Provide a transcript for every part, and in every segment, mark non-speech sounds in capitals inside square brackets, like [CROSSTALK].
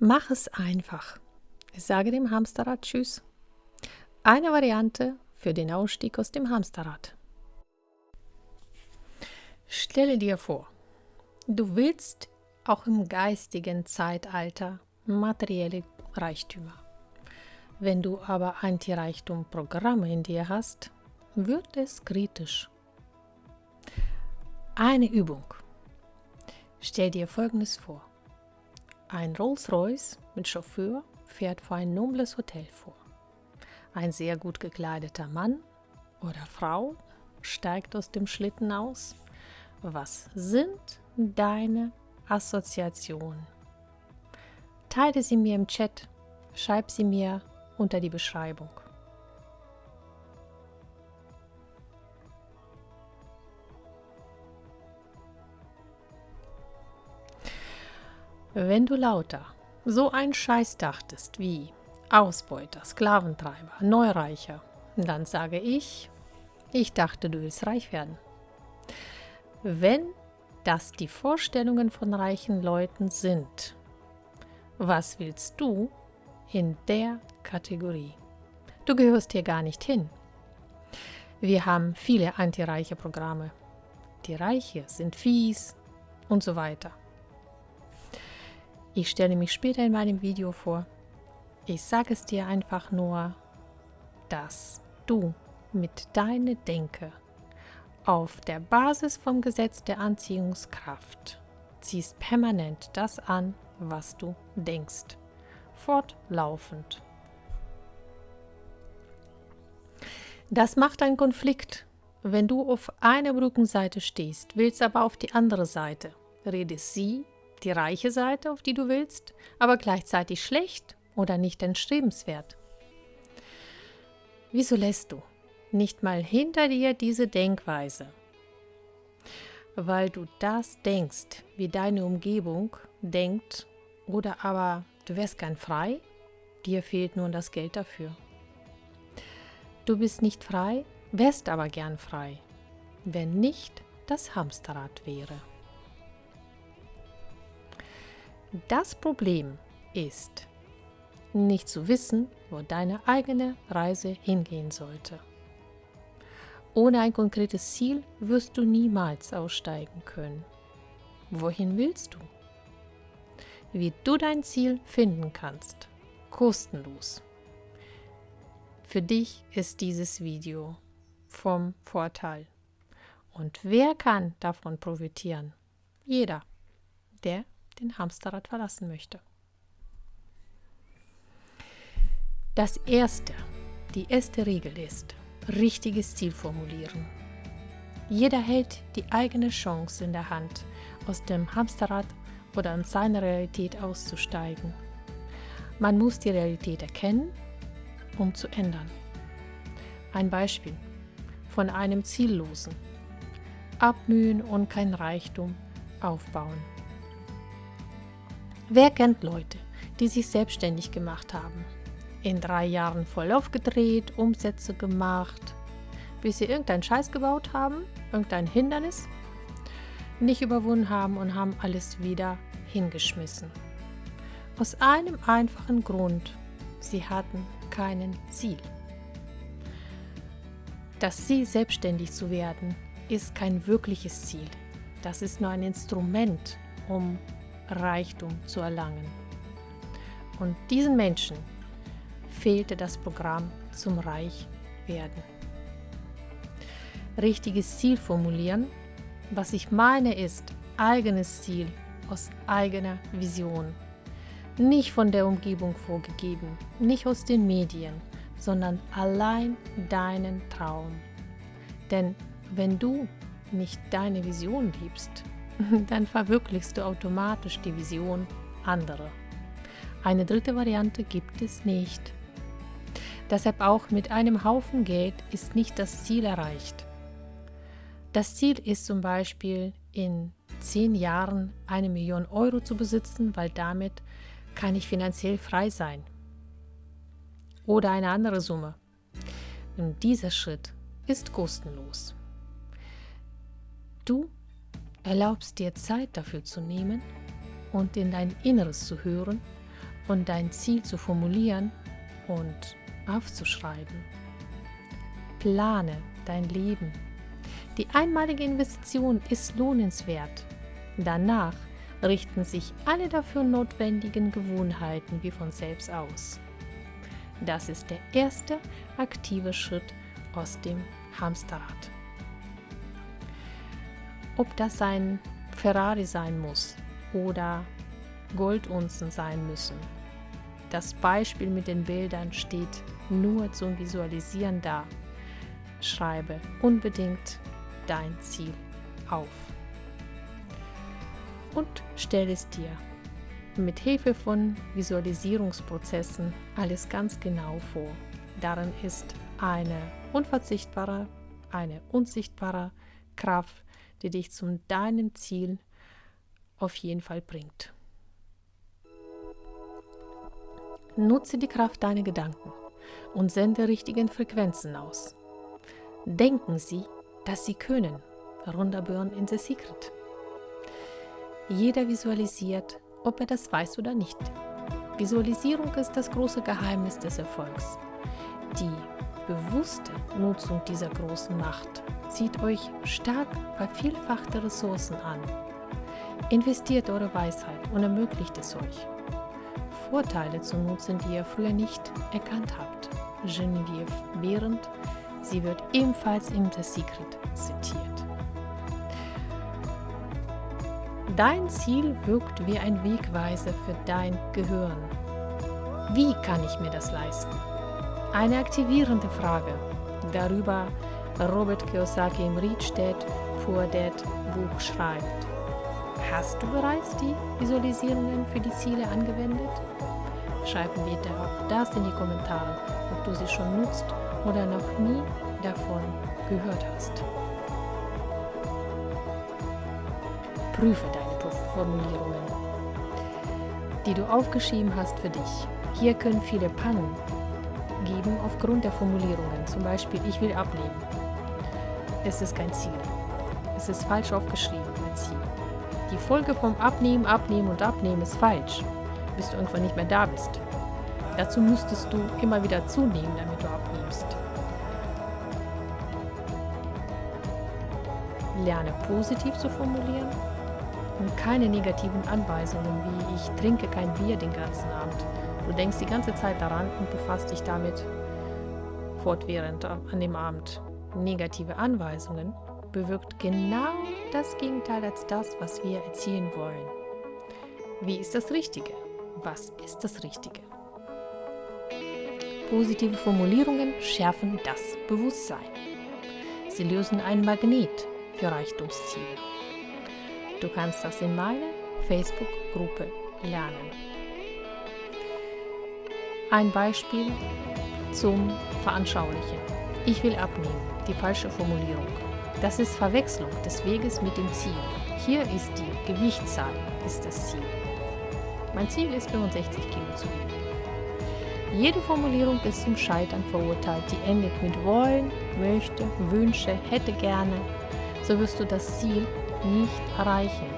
Mach es einfach. Sage dem Hamsterrad Tschüss. Eine Variante für den Ausstieg aus dem Hamsterrad. Stelle dir vor, du willst auch im geistigen Zeitalter materielle Reichtümer. Wenn du aber Anti-Reichtum-Programme in dir hast, wird es kritisch. Eine Übung. Stell dir folgendes vor. Ein Rolls-Royce mit Chauffeur fährt vor ein nobles Hotel vor. Ein sehr gut gekleideter Mann oder Frau steigt aus dem Schlitten aus. Was sind deine Assoziationen? Teile sie mir im Chat, schreib sie mir unter die Beschreibung. Wenn du lauter so ein Scheiß dachtest wie Ausbeuter, Sklaventreiber, Neureicher, dann sage ich, ich dachte, du willst reich werden. Wenn das die Vorstellungen von reichen Leuten sind, was willst du in der Kategorie? Du gehörst hier gar nicht hin. Wir haben viele antireiche Programme. Die Reiche sind fies und so weiter. Ich stelle mich später in meinem Video vor. Ich sage es dir einfach nur, dass du mit deiner Denke auf der Basis vom Gesetz der Anziehungskraft ziehst permanent das an, was du denkst. Fortlaufend. Das macht einen Konflikt. Wenn du auf einer Brückenseite stehst, willst aber auf die andere Seite, redest sie die reiche Seite, auf die du willst, aber gleichzeitig schlecht oder nicht entstrebenswert. Wieso lässt du nicht mal hinter dir diese Denkweise? Weil du das denkst, wie deine Umgebung denkt, oder aber du wärst gern frei, dir fehlt nur das Geld dafür. Du bist nicht frei, wärst aber gern frei, wenn nicht das Hamsterrad wäre. Das Problem ist, nicht zu wissen, wo deine eigene Reise hingehen sollte. Ohne ein konkretes Ziel wirst du niemals aussteigen können. Wohin willst du? Wie du dein Ziel finden kannst, kostenlos. Für dich ist dieses Video vom Vorteil. Und wer kann davon profitieren? Jeder, der den Hamsterrad verlassen möchte. Das erste, die erste Regel ist, richtiges Ziel formulieren. Jeder hält die eigene Chance in der Hand, aus dem Hamsterrad oder in seiner Realität auszusteigen. Man muss die Realität erkennen, um zu ändern. Ein Beispiel von einem Ziellosen. Abmühen und kein Reichtum aufbauen. Wer kennt Leute, die sich selbstständig gemacht haben? In drei Jahren voll aufgedreht, Umsätze gemacht, bis sie irgendeinen Scheiß gebaut haben, irgendein Hindernis, nicht überwunden haben und haben alles wieder hingeschmissen. Aus einem einfachen Grund, sie hatten keinen Ziel. Das Ziel, selbstständig zu werden, ist kein wirkliches Ziel. Das ist nur ein Instrument, um Reichtum zu erlangen. Und diesen Menschen fehlte das Programm zum Reichwerden. Richtiges Ziel formulieren. Was ich meine ist eigenes Ziel aus eigener Vision. Nicht von der Umgebung vorgegeben, nicht aus den Medien, sondern allein deinen Traum. Denn wenn du nicht deine Vision liebst, [LAUGHS] dann verwirklichst du automatisch die Vision anderer. Eine dritte Variante gibt es nicht. Deshalb auch mit einem Haufen Geld ist nicht das Ziel erreicht. Das Ziel ist zum Beispiel in zehn Jahren eine Million Euro zu besitzen, weil damit kann ich finanziell frei sein. Oder eine andere Summe. Und dieser Schritt ist kostenlos. Du erlaubst dir Zeit dafür zu nehmen und in dein Inneres zu hören, und dein Ziel zu formulieren und aufzuschreiben. Plane dein Leben. Die einmalige Investition ist lohnenswert. Danach richten sich alle dafür notwendigen Gewohnheiten wie von selbst aus. Das ist der erste aktive Schritt aus dem Hamsterrad. Ob das ein Ferrari sein muss oder Goldunzen sein müssen. Das Beispiel mit den Bildern steht nur zum Visualisieren da. Schreibe unbedingt dein Ziel auf. Und stell es dir mit Hilfe von Visualisierungsprozessen alles ganz genau vor. Darin ist eine unverzichtbare, eine unsichtbare Kraft, die dich zu deinem Ziel auf jeden Fall bringt. Nutze die Kraft deiner Gedanken und sende richtigen Frequenzen aus. Denken Sie, dass Sie können. Runterburn in The Secret. Jeder visualisiert, ob er das weiß oder nicht. Visualisierung ist das große Geheimnis des Erfolgs. Die bewusste Nutzung dieser großen Macht zieht euch stark vervielfachte Ressourcen an. Investiert eure Weisheit und ermöglicht es euch, Vorteile zu nutzen, die ihr früher nicht erkannt habt. Genevieve Behrendt, sie wird ebenfalls in The Secret zitiert. Dein Ziel wirkt wie ein Wegweiser für dein Gehirn. Wie kann ich mir das leisten? Eine aktivierende Frage. Darüber Robert Kiyosaki im Dad Poor Dad Buch schreibt. Hast du bereits die Visualisierungen für die Ziele angewendet? Schreib mir auch das in die Kommentare, ob du sie schon nutzt oder noch nie davon gehört hast. Prüfe deine Formulierungen, die du aufgeschrieben hast für dich. Hier können viele Pannen geben aufgrund der Formulierungen. Zum Beispiel, ich will abnehmen. Es ist kein Ziel. Es ist falsch aufgeschrieben, ein Ziel. Die Folge vom Abnehmen, Abnehmen und Abnehmen ist falsch, bis du irgendwann nicht mehr da bist. Dazu müsstest du immer wieder zunehmen, damit du abnimmst. Lerne positiv zu formulieren und keine negativen Anweisungen wie ich trinke kein Bier den ganzen Abend. Du denkst die ganze Zeit daran und befasst dich damit fortwährend an dem Abend. Negative Anweisungen bewirkt genau das Gegenteil als das, was wir erzielen wollen. Wie ist das Richtige? Was ist das Richtige? Positive Formulierungen schärfen das Bewusstsein. Sie lösen ein Magnet für Reichtumsziele. Du kannst das in meiner Facebook-Gruppe lernen. Ein Beispiel zum Veranschaulichen. Ich will abnehmen, die falsche Formulierung. Das ist Verwechslung des Weges mit dem Ziel. Hier ist die Gewichtszahl, ist das Ziel. Mein Ziel ist 65 Kilo zu wiegen. Jede Formulierung ist zum Scheitern verurteilt, die endet mit wollen, möchte, wünsche, hätte gerne. So wirst du das Ziel nicht erreichen,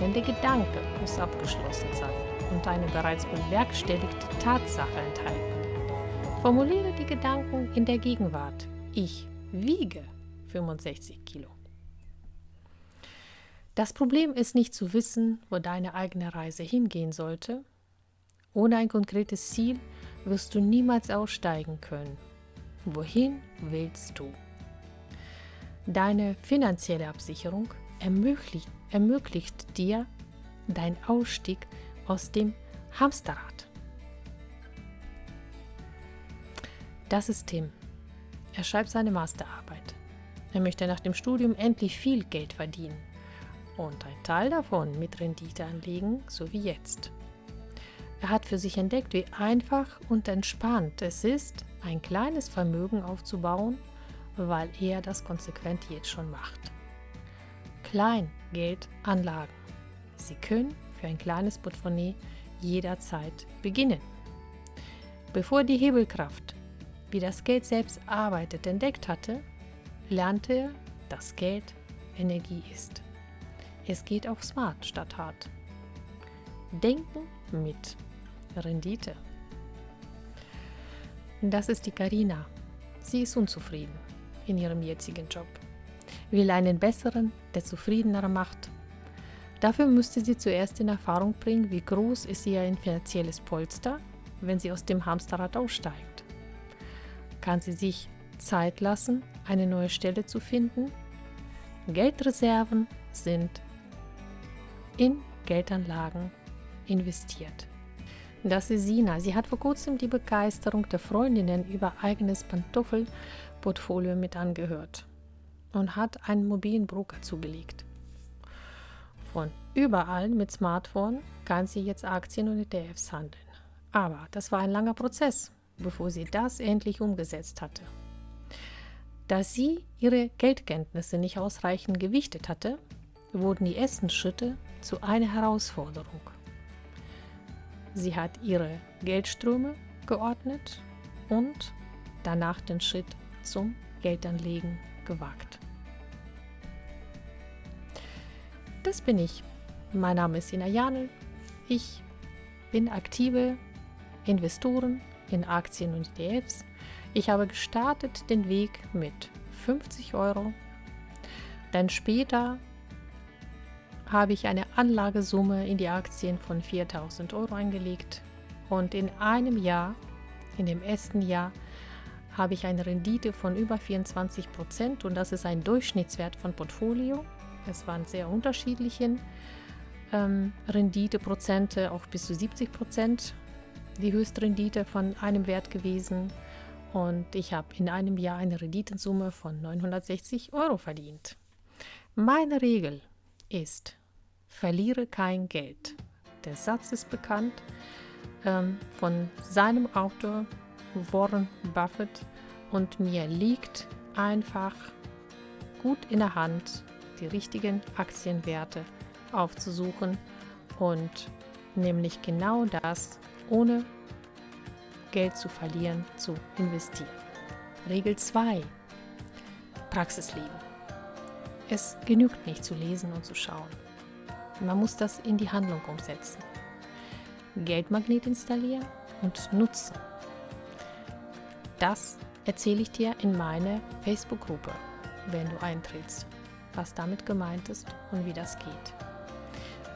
denn der Gedanke muss abgeschlossen sein und eine bereits bewerkstelligte Tatsache enthalten. Formuliere die Gedanken in der Gegenwart. Ich wiege 65 Kilo. Das Problem ist nicht zu wissen, wo deine eigene Reise hingehen sollte. Ohne ein konkretes Ziel wirst du niemals aussteigen können. Wohin willst du? Deine finanzielle Absicherung ermöglicht, ermöglicht dir deinen Ausstieg aus dem Hamsterrad. Das ist Tim. Er schreibt seine Masterarbeit. Er möchte nach dem Studium endlich viel Geld verdienen und ein Teil davon mit Rendite anlegen, so wie jetzt. Er hat für sich entdeckt, wie einfach und entspannt es ist, ein kleines Vermögen aufzubauen, weil er das konsequent jetzt schon macht. Kleingeldanlagen. Sie können für ein kleines Portemonnaie jederzeit beginnen. Bevor die Hebelkraft, wie das Geld selbst arbeitet, entdeckt hatte, lernte er, dass Geld Energie ist. Es geht auch smart statt hart. Denken mit. Rendite. Das ist die Karina. Sie ist unzufrieden in ihrem jetzigen Job, will einen besseren, der zufriedener macht. Dafür müsste sie zuerst in Erfahrung bringen, wie groß ist ihr finanzielles Polster, wenn sie aus dem Hamsterrad aussteigt. Kann sie sich Zeit lassen, eine neue Stelle zu finden? Geldreserven sind in Geldanlagen investiert. Das ist Sina. Sie hat vor kurzem die Begeisterung der Freundinnen über eigenes Pantoffelportfolio mit angehört und hat einen mobilen Broker zugelegt. Von überall mit Smartphone kann sie jetzt Aktien und ETFs handeln. Aber das war ein langer Prozess, bevor sie das endlich umgesetzt hatte. Da sie ihre Geldkenntnisse nicht ausreichend gewichtet hatte, wurden die ersten Schritte zu einer Herausforderung. Sie hat ihre Geldströme geordnet und danach den Schritt zum Geldanlegen gewagt. Das bin ich. Mein Name ist Ina Janel. Ich bin aktive Investoren in Aktien und ETFs. Ich habe gestartet den Weg mit 50 Euro. Dann später habe ich eine Anlagesumme in die Aktien von 4000 Euro eingelegt und in einem Jahr, in dem ersten Jahr, habe ich eine Rendite von über 24 Prozent und das ist ein Durchschnittswert von Portfolio. Es waren sehr unterschiedliche ähm, Renditeprozente, auch bis zu 70 Prozent die Höchstrendite von einem Wert gewesen und ich habe in einem Jahr eine Renditensumme von 960 Euro verdient. Meine Regel ist, verliere kein Geld. Der Satz ist bekannt ähm, von seinem Autor Warren Buffett und mir liegt einfach gut in der Hand, die richtigen Aktienwerte aufzusuchen und nämlich genau das ohne Geld zu verlieren zu investieren. Regel 2. Praxisleben. Es genügt nicht zu lesen und zu schauen. Man muss das in die Handlung umsetzen. Geldmagnet installieren und nutzen. Das erzähle ich dir in meine Facebook-Gruppe, wenn du eintrittst, was damit gemeint ist und wie das geht.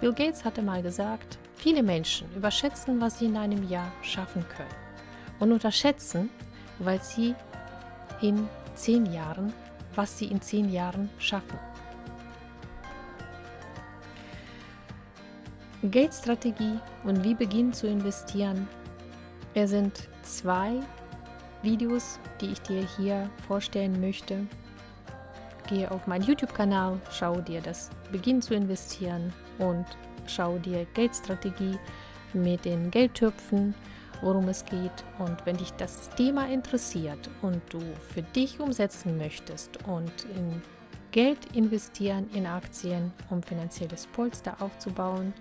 Bill Gates hatte mal gesagt, viele Menschen überschätzen, was sie in einem Jahr schaffen können und unterschätzen, weil sie in zehn Jahren, was sie in zehn Jahren schaffen. Geldstrategie und wie beginnen zu investieren. Es sind zwei Videos, die ich dir hier vorstellen möchte. Gehe auf meinen YouTube-Kanal, schau dir das Beginn zu investieren und schau dir Geldstrategie mit den Geldtöpfen, worum es geht. Und wenn dich das Thema interessiert und du für dich umsetzen möchtest und in Geld investieren in Aktien, um finanzielles Polster aufzubauen,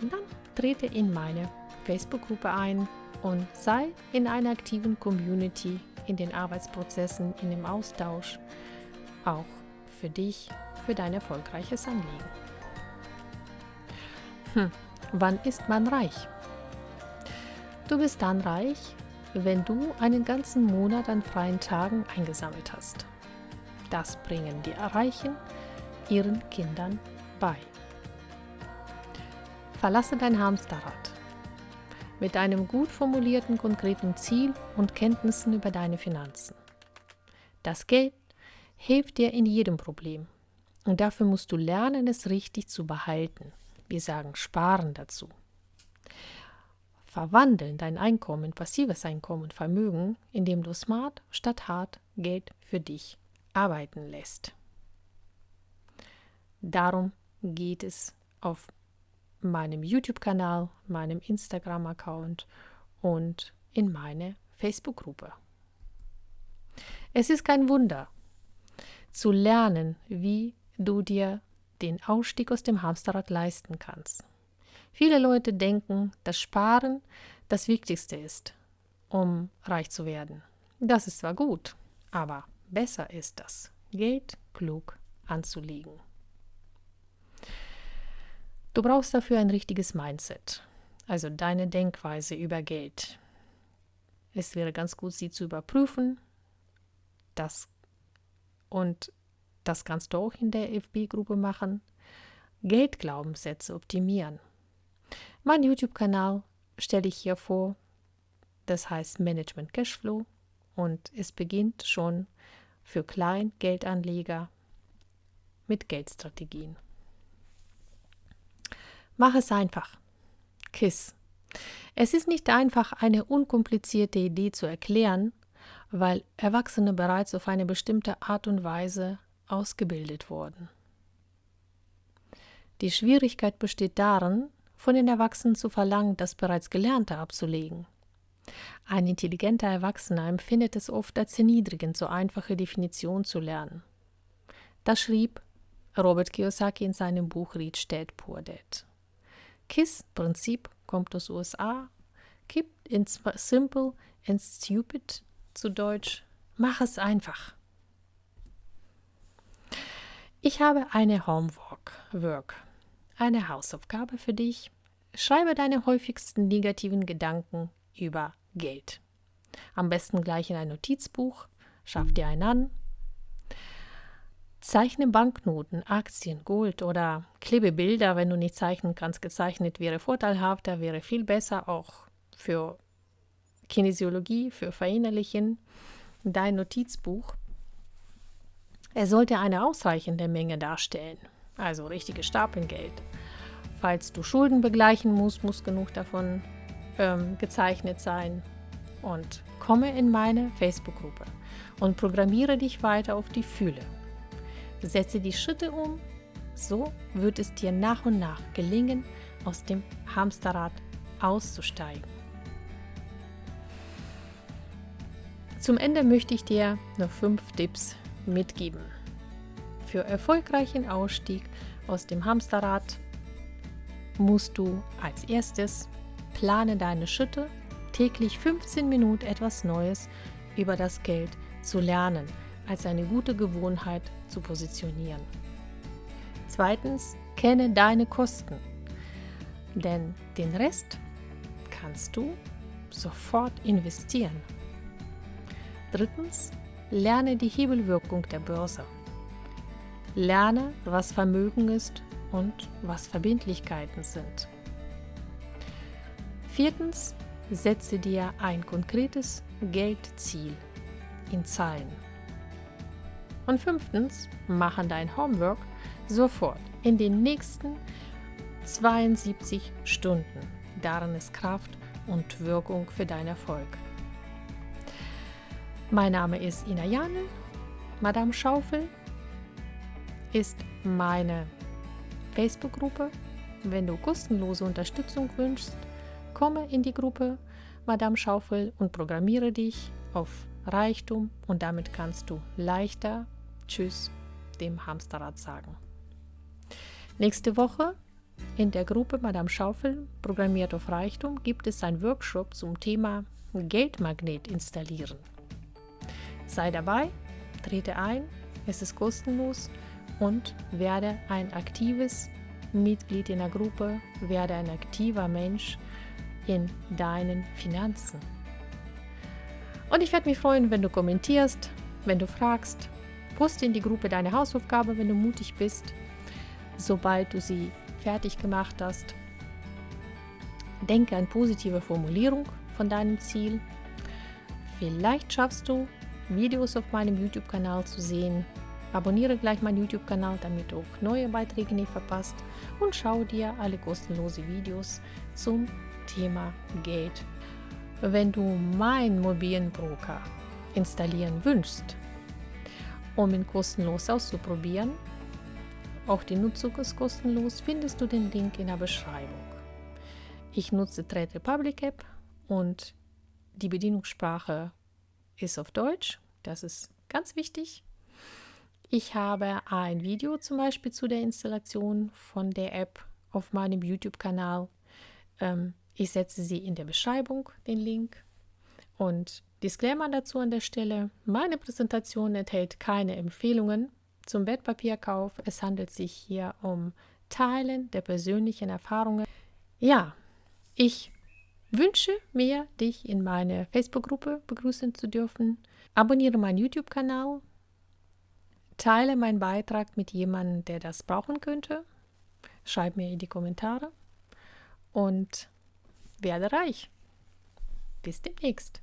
dann trete in meine Facebook-Gruppe ein und sei in einer aktiven Community, in den Arbeitsprozessen, in dem Austausch, auch für dich, für dein erfolgreiches Anliegen. Hm, wann ist man reich? Du bist dann reich, wenn du einen ganzen Monat an freien Tagen eingesammelt hast. Das bringen die Reichen ihren Kindern bei. Verlasse dein Hamsterrad mit einem gut formulierten konkreten Ziel und Kenntnissen über deine Finanzen. Das Geld hilft dir in jedem Problem und dafür musst du lernen, es richtig zu behalten. Wir sagen sparen dazu. Verwandeln dein Einkommen, passives Einkommen, Vermögen, indem du smart statt hart Geld für dich arbeiten lässt. Darum geht es auf meinem YouTube-Kanal, meinem Instagram-Account und in meine Facebook-Gruppe. Es ist kein Wunder, zu lernen, wie du dir den Ausstieg aus dem Hamsterrad leisten kannst. Viele Leute denken, dass Sparen das Wichtigste ist, um reich zu werden. Das ist zwar gut, aber besser ist das, Geld klug anzulegen. Du brauchst dafür ein richtiges Mindset, also deine Denkweise über Geld. Es wäre ganz gut, sie zu überprüfen. Das und das kannst du auch in der FB-Gruppe machen. Geldglaubenssätze optimieren. Mein YouTube-Kanal stelle ich hier vor. Das heißt Management Cashflow und es beginnt schon für Kleingeldanleger mit Geldstrategien. Mach es einfach. KISS. Es ist nicht einfach, eine unkomplizierte Idee zu erklären, weil Erwachsene bereits auf eine bestimmte Art und Weise ausgebildet wurden. Die Schwierigkeit besteht darin, von den Erwachsenen zu verlangen, das bereits Gelernte abzulegen. Ein intelligenter Erwachsener empfindet es oft als erniedrigend, so einfache Definitionen zu lernen. Das schrieb Robert Kiyosaki in seinem Buch Rich Dad Poor Dad. KISS-Prinzip kommt aus USA, Keep it simple and stupid zu Deutsch, mach es einfach. Ich habe eine Homework, Work, eine Hausaufgabe für dich. Schreibe deine häufigsten negativen Gedanken über Geld. Am besten gleich in ein Notizbuch, schaff dir einen an. Zeichne Banknoten, Aktien, Gold oder klebe Bilder, wenn du nicht zeichnen kannst. Gezeichnet wäre vorteilhafter, wäre viel besser auch für Kinesiologie, für Verinnerlichen. Dein Notizbuch. Er sollte eine ausreichende Menge darstellen, also richtige Stapeln Geld. Falls du Schulden begleichen musst, muss genug davon ähm, gezeichnet sein. Und komme in meine Facebook-Gruppe und programmiere dich weiter auf die Fühle. Setze die Schritte um, so wird es dir nach und nach gelingen, aus dem Hamsterrad auszusteigen. Zum Ende möchte ich dir noch fünf Tipps mitgeben. Für erfolgreichen Ausstieg aus dem Hamsterrad musst du als erstes plane deine Schritte, täglich 15 Minuten etwas Neues über das Geld zu lernen, als eine gute Gewohnheit zu positionieren. Zweitens, kenne deine Kosten, denn den Rest kannst du sofort investieren. Drittens, lerne die Hebelwirkung der Börse. Lerne, was Vermögen ist und was Verbindlichkeiten sind. Viertens, setze dir ein konkretes Geldziel in Zahlen. Und fünftens, mache dein Homework sofort in den nächsten 72 Stunden. Darin ist Kraft und Wirkung für deinen Erfolg. Mein Name ist Ina Janel. Madame Schaufel ist meine Facebook-Gruppe. Wenn du kostenlose Unterstützung wünschst, komme in die Gruppe Madame Schaufel und programmiere dich auf Reichtum und damit kannst du leichter Tschüss dem Hamsterrad sagen. Nächste Woche in der Gruppe Madame Schaufel programmiert auf Reichtum gibt es einen Workshop zum Thema Geldmagnet installieren. Sei dabei, trete ein, es ist kostenlos und werde ein aktives Mitglied in der Gruppe, werde ein aktiver Mensch in deinen Finanzen. Und ich werde mich freuen, wenn du kommentierst, wenn du fragst. Poste in die Gruppe deine Hausaufgabe, wenn du mutig bist, sobald du sie fertig gemacht hast. Denke an positive Formulierung von deinem Ziel. Vielleicht schaffst du Videos auf meinem YouTube-Kanal zu sehen. Abonniere gleich meinen YouTube-Kanal, damit du auch neue Beiträge nicht verpasst und schau dir alle kostenlose Videos zum Thema Geld. Wenn du meinen mobilen Broker installieren wünschst, um ihn kostenlos auszuprobieren, auch die Nutzung ist kostenlos, findest du den Link in der Beschreibung. Ich nutze Trade Republic App und die Bedienungssprache ist auf Deutsch. Das ist ganz wichtig. Ich habe ein Video zum Beispiel zu der Installation von der App auf meinem YouTube-Kanal. Ähm, ich setze sie in der Beschreibung, den Link. Und Disclaimer dazu an der Stelle. Meine Präsentation enthält keine Empfehlungen zum Wertpapierkauf. Es handelt sich hier um Teilen der persönlichen Erfahrungen. Ja, Ich wünsche mir, dich in meine Facebook-Gruppe begrüßen zu dürfen. Abonniere meinen YouTube-Kanal. Teile meinen Beitrag mit jemandem, der das brauchen könnte. Schreib mir in die Kommentare und werde reich. Bis demnächst.